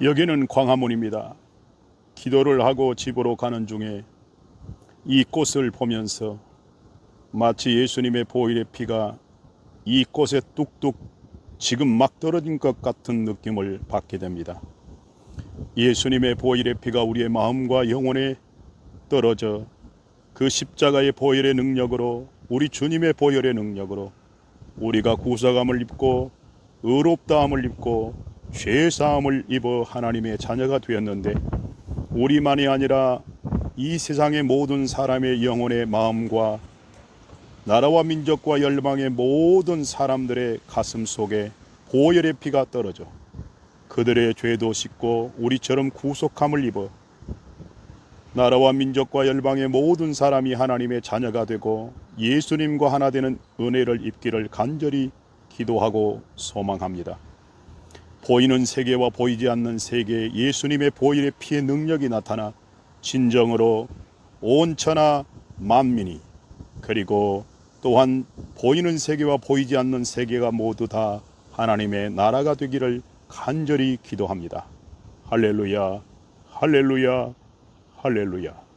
여기는 광화문입니다. 기도를 하고 집으로 가는 중에 이 꽃을 보면서 마치 예수님의 보혈의 피가 이 꽃에 뚝뚝 지금 막 떨어진 것 같은 느낌을 받게 됩니다. 예수님의 보혈의 피가 우리의 마음과 영혼에 떨어져 그 십자가의 보혈의 능력으로 우리 주님의 보혈의 능력으로 우리가 구사감을 입고 의롭다함을 입고 죄 사함을 입어 하나님의 자녀가 되었는데 우리만이 아니라 이 세상의 모든 사람의 영혼의 마음과 나라와 민족과 열방의 모든 사람들의 가슴 속에 보혈의 피가 떨어져 그들의 죄도 씻고 우리처럼 구속함을 입어 나라와 민족과 열방의 모든 사람이 하나님의 자녀가 되고 예수님과 하나 되는 은혜를 입기를 간절히 기도하고 소망합니다. 보이는 세계와 보이지 않는 세계에 예수님의 보혈의 피의 능력이 나타나 진정으로 온 천하 만민이 그리고 또한 보이는 세계와 보이지 않는 세계가 모두 다 하나님의 나라가 되기를 간절히 기도합니다. 할렐루야, 할렐루야, 할렐루야.